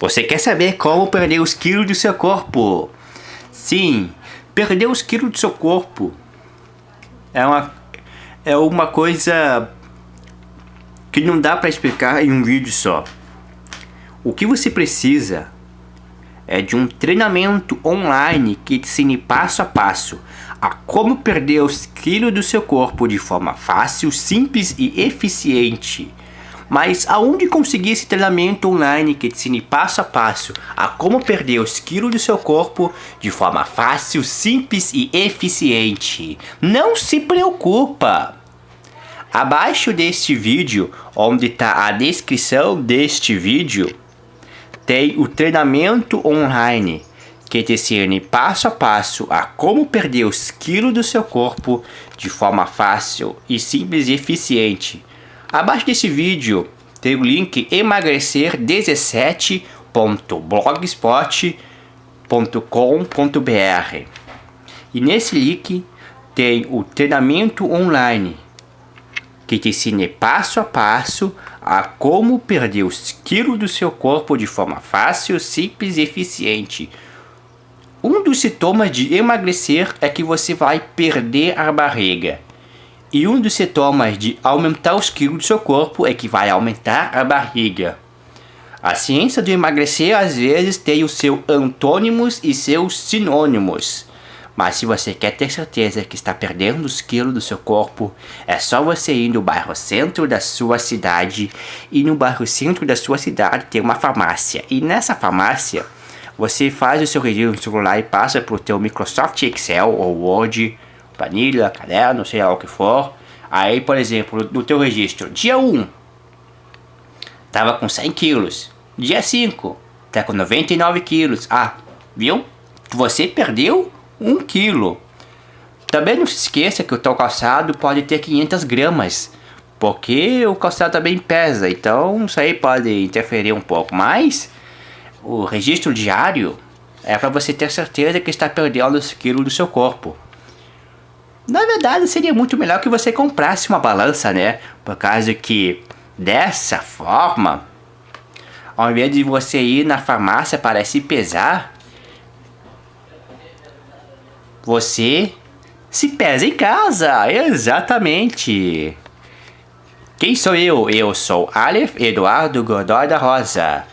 Você quer saber como perder os quilos do seu corpo? Sim, perder os quilos do seu corpo é uma, é uma coisa que não dá para explicar em um vídeo só. O que você precisa é de um treinamento online que te ensine passo a passo a como perder os quilos do seu corpo de forma fácil, simples e eficiente. Mas aonde conseguir esse treinamento online que te ensine passo a passo a como perder os quilos do seu corpo de forma fácil, simples e eficiente? Não se preocupa! Abaixo deste vídeo, onde está a descrição deste vídeo, tem o treinamento online que te ensina passo a passo a como perder os quilos do seu corpo de forma fácil e simples e eficiente Abaixo desse vídeo tem o link emagrecer17.blogspot.com.br e nesse link tem o treinamento online que te ensina passo a passo a como perder os quilos do seu corpo de forma fácil, simples e eficiente. Um dos sintomas de emagrecer é que você vai perder a barriga. E um dos sintomas de aumentar os quilos do seu corpo é que vai aumentar a barriga. A ciência do emagrecer às vezes tem os seus antônimos e seus sinônimos. Mas se você quer ter certeza que está perdendo os quilos do seu corpo, é só você ir no bairro centro da sua cidade. E no bairro centro da sua cidade tem uma farmácia. E nessa farmácia, você faz o seu registro no celular e passa para o teu Microsoft Excel ou Word planilha, caderno, sei lá o que for. Aí, por exemplo, no teu registro, dia 1, tava com 100 quilos. Dia 5, tá com 99 quilos. Ah, viu? Você perdeu 1 quilo. Também não se esqueça que o teu calçado pode ter 500 gramas. Porque o calçado também pesa, então isso aí pode interferir um pouco. Mas o registro diário é para você ter certeza que está perdendo os quilos do seu corpo. Na verdade, seria muito melhor que você comprasse uma balança, né? Por causa que dessa forma, ao invés de você ir na farmácia para se pesar, você se pesa em casa. Exatamente. Quem sou eu? Eu sou Aleph Eduardo Godoy da Rosa.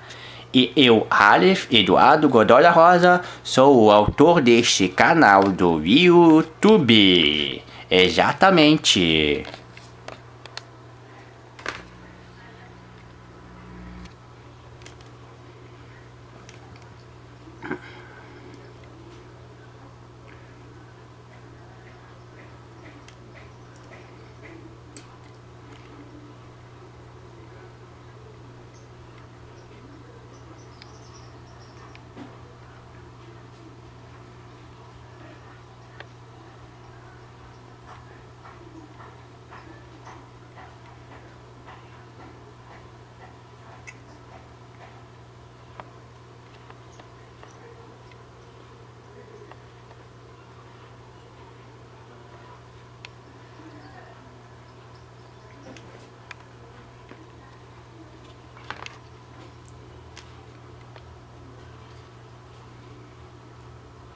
E eu, Aleph Eduardo Godola Rosa, sou o autor deste canal do YouTube. Exatamente.